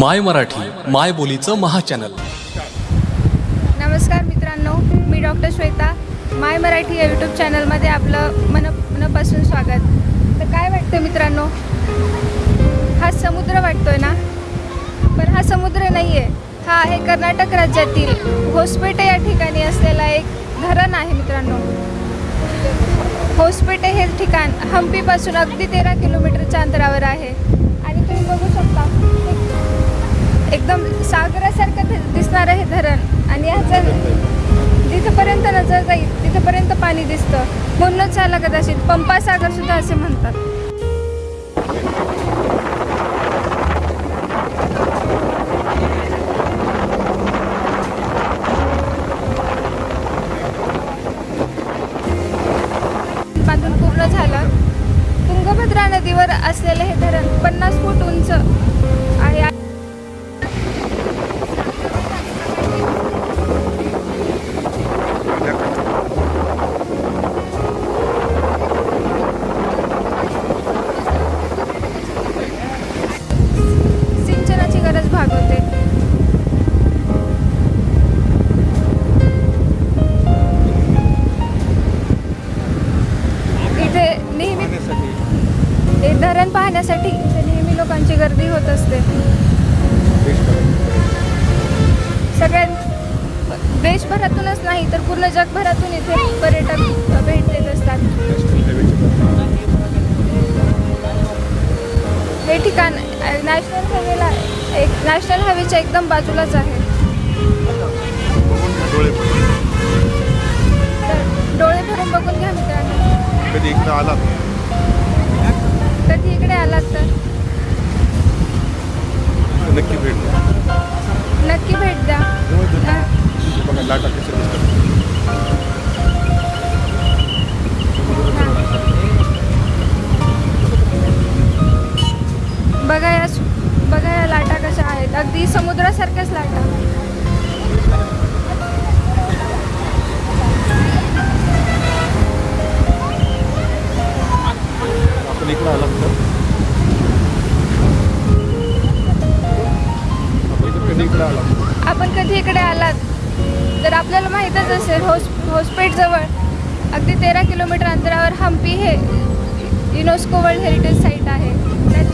माय मराठी माय बोलीचं महाचॅनल. नमस्कार मित्रांनो मी डॉक्टर श्वेता. माय मराठी या यूट्यूब चॅनलमध्ये आपलं मन मनापासून स्वागत. तर काय वाटतं मित्रांनो? हा समुद्र वाटतोय ना? पण हा समुद्र नाही आहे हा आहे कर्नाटक राज्यातील होसपेटे या ठिकाणी असलेला एक धरण आहे मित्रांनो. होसपेटे हे ठिकाण हम्पीपासून अगदी तेरा किलोमीटरच्या अंतरावर आहे. आणि तुम्ही बघू शकता एकदम सागरासारखं दिसणारं हे धरण. आणि ह्याचं तिथंपर्यंत नजर जाईल तिथपर्यंत पाणी दिसतं. म्हणूनच ह्याला कदाचित. पंपा सागर सुद्धा असे म्हणतात. बांधून पूर्ण झालं. तुंगभद्रा नदीवर असलेले हे धरण पन्नास फूट नेहमी हे धरण पाहण्यासाठी इथे नेहमी लोकांची गर्दी होत असते. सगळ्या देशभरातूनच नाही तर पूर्ण जगभरातून इथे पर्यटक भेट देत असतात. हे ठिकाण नॅशनल हायवेला एक नॅशनल हायवेच्या एकदम बाजूलाच आहे. डोळे भरून बघून कधी इकडं आला कधी इकडे आलात तर? नक्की भेट द्या. नक्की भेट द्या. बघा लाटा कशा दिसतात. बघा या बघा या लाटा कशा आहेत. अगदी समुद्रासारख्याच लाटा. आपण इकडे आलात तर आपल्याला माहीतच असेल होस होसपेटजवळ अगदी तेरा किलोमीटर अंतरावर हम्पी हे युनेस्को वर्ल्ड हेरिटेज साईट आहे. त्या-